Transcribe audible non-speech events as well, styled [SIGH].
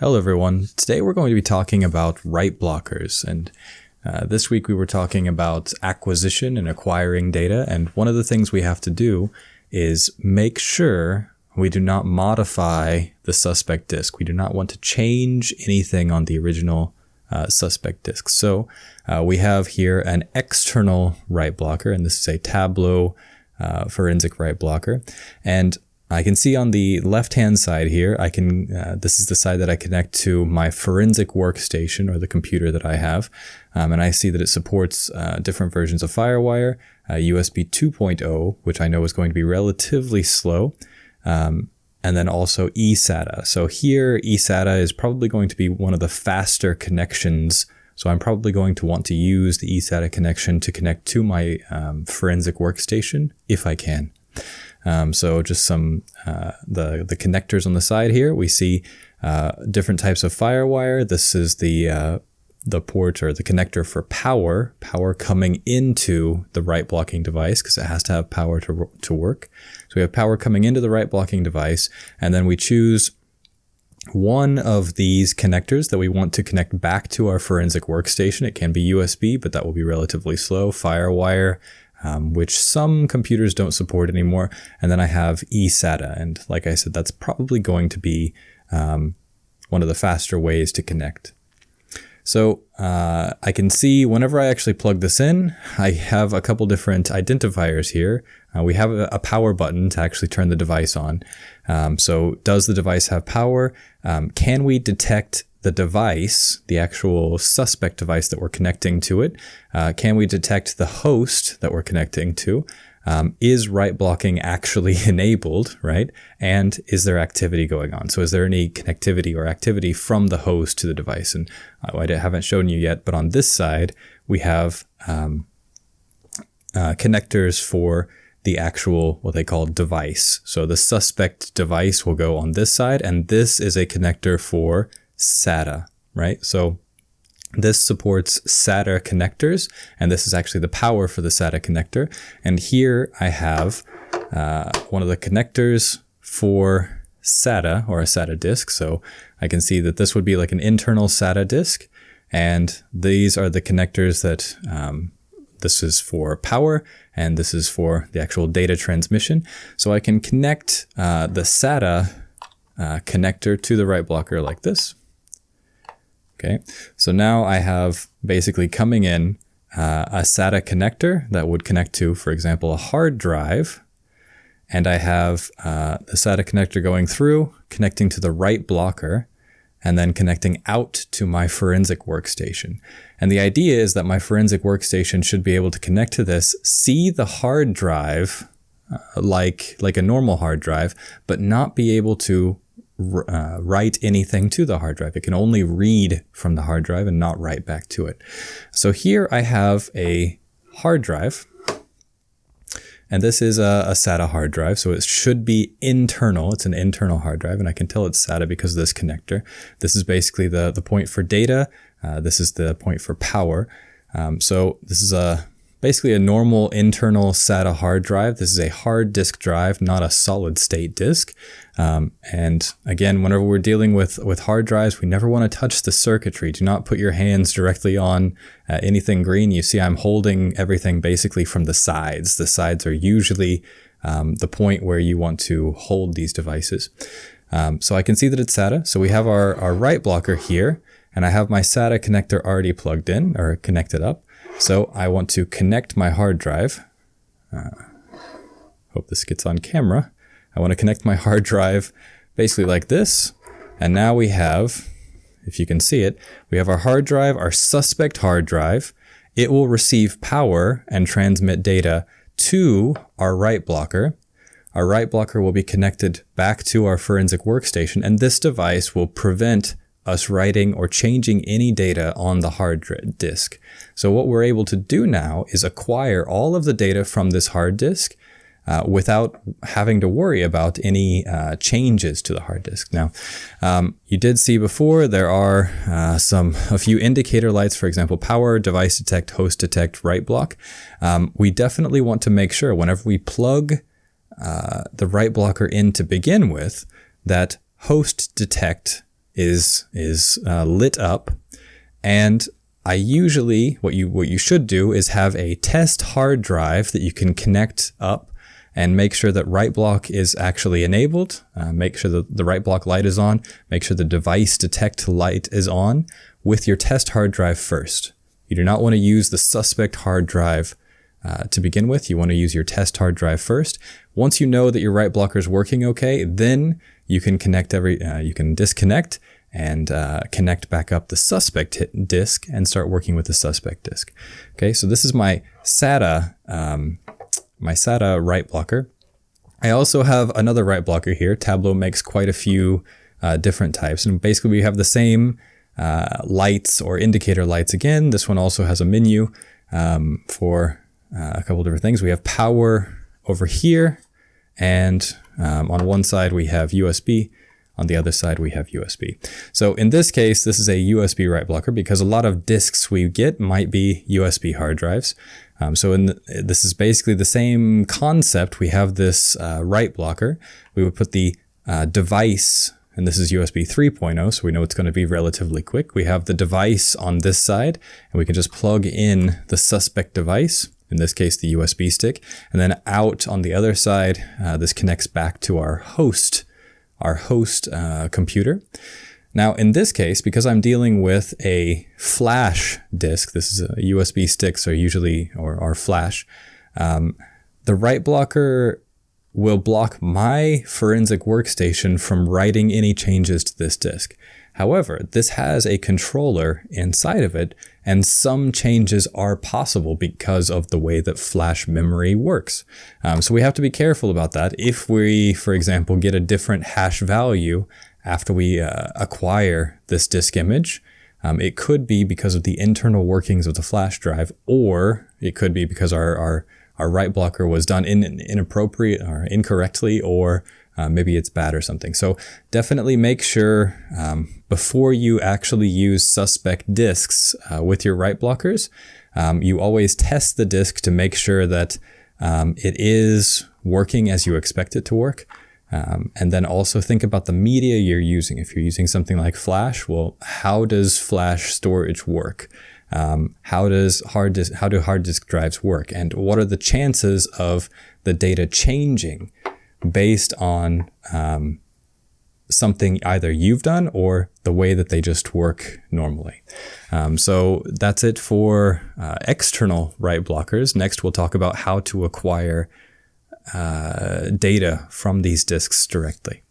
Hello, everyone. Today we're going to be talking about write blockers. And uh, this week we were talking about acquisition and acquiring data. And one of the things we have to do is make sure we do not modify the suspect disk. We do not want to change anything on the original uh, suspect disk. So uh, we have here an external write blocker, and this is a Tableau uh, forensic write blocker. And I can see on the left-hand side here, I can, uh, this is the side that I connect to my forensic workstation or the computer that I have. Um, and I see that it supports uh, different versions of FireWire, uh, USB 2.0, which I know is going to be relatively slow. Um, and then also eSATA. So here, eSATA is probably going to be one of the faster connections. So I'm probably going to want to use the eSATA connection to connect to my um, forensic workstation if I can. Um, so just some uh, the the connectors on the side here. We see uh, different types of FireWire. This is the uh, the port or the connector for power, power coming into the write blocking device because it has to have power to, to work. So we have power coming into the write blocking device, and then we choose one of these connectors that we want to connect back to our forensic workstation. It can be USB, but that will be relatively slow. FireWire, um, which some computers don't support anymore. And then I have eSATA. And like I said, that's probably going to be um, one of the faster ways to connect. So uh, I can see whenever I actually plug this in, I have a couple different identifiers here. Uh, we have a, a, power button to actually turn the device on. Um, so does the device have power? Um, can we detect the device, the actual suspect device that we're connecting to it? Uh, can we detect the host that we're connecting to? Um, is write blocking actually [LAUGHS] enabled, right? And is there activity going on? So is there any connectivity or activity from the host to the device? And uh, I haven't shown you yet, but on this side, we have um, uh, connectors for the actual, what they call device. So the suspect device will go on this side, and this is a connector for SATA, right? So this supports SATA connectors, and this is actually the power for the SATA connector. And here I have uh, one of the connectors for SATA or a SATA disk. So I can see that this would be like an internal SATA disk. And these are the connectors that um, this is for power and this is for the actual data transmission. So I can connect uh, the SATA uh, connector to the write blocker like this. Okay, so now I have basically coming in uh, a SATA connector that would connect to, for example, a hard drive. And I have uh, the SATA connector going through, connecting to the write blocker, and then connecting out to my forensic workstation. And the idea is that my forensic workstation should be able to connect to this, see the hard drive uh, like, like a normal hard drive, but not be able to uh, write anything to the hard drive. It can only read from the hard drive and not write back to it. So here I have a hard drive. And this is a, a, SATA hard drive, so it should be internal. It's an internal hard drive, and I can tell it's SATA because of this connector. This is basically the, the point for data. Uh, this is the point for power. Um, so this is a basically a normal internal SATA hard drive. This is a hard disk drive, not a solid state disk. Um, and again, whenever we're dealing with, with hard drives, we never want to touch the circuitry. Do not put your hands directly on uh, anything green. You see, I'm holding everything basically from the sides. The sides are usually um, the point where you want to hold these devices. Um, so I can see that it's SATA. So we have our, our write blocker here, and I have my SATA connector already plugged in or connected up. So I want to connect my hard drive. Uh, hope this gets on camera. I want to connect my hard drive basically like this. And now we have, if you can see it, we have our hard drive, our suspect hard drive. It will receive power and transmit data to our write blocker. Our write blocker will be connected back to our forensic workstation, and this device will prevent us writing or changing any data on the hard disk. So what we're able to do now is acquire all of the data from this hard disk uh, without having to worry about any uh, changes to the hard disk. Now, um, you did see before there are uh, some a few indicator lights, for example, power, device detect, host detect, write block. Um, we definitely want to make sure whenever we plug uh, the write blocker in to begin with that host detect is is uh, lit up, and I usually what you what you should do is have a test hard drive that you can connect up and make sure that write block is actually enabled. Uh, make sure that the write block light is on. Make sure the device detect light is on with your test hard drive first. You do not want to use the suspect hard drive uh, to begin with. You want to use your test hard drive first. Once you know that your write blocker is working okay, then you can connect every, uh, you can disconnect and uh, connect back up the suspect disk and start working with the suspect disk. Okay, so this is my SATA, um, my SATA write blocker. I also have another write blocker here. Tableau makes quite a few uh, different types, and basically we have the same uh, lights or indicator lights again. This one also has a menu um, for uh, a couple different things. We have power over here, and um, on one side we have USB, on the other side we have USB. So in this case, this is a USB write blocker because a lot of disks we get might be USB hard drives. Um, so the, this is basically the same concept. We have this uh, write blocker. We would put the uh, device and this is USB 3.0, so we know it's going to be relatively quick. We have the device on this side, and we can just plug in the suspect device, in this case the USB stick, and then out on the other side, uh, this connects back to our host, our host uh, computer. Now in this case, because I'm dealing with a flash disk, this is a USB sticks are usually, or, or flash, um, the write blocker will block my forensic workstation from writing any changes to this disk. However, this has a controller inside of it, and some changes are possible because of the way that flash memory works. Um, so we have to be careful about that. If we, for example, get a different hash value after we uh, acquire this disk image, um, it could be because of the internal workings of the flash drive, or it could be because our, our our write blocker was done in, inappropriate or incorrectly, or uh, maybe it's bad or something. So definitely make sure um, before you actually use suspect disks uh, with your write blockers, um, you always test the disk to make sure that um, it is working as you expect it to work. Um, and then also think about the media you're using. If you're using something like Flash, well, how does Flash storage work? Um, how does hard disk, how do hard disk drives work, and what are the chances of the data changing based on um, something either you've done or the way that they just work normally. Um, so that's it for uh, external write blockers. Next, we'll talk about how to acquire uh, data from these disks directly.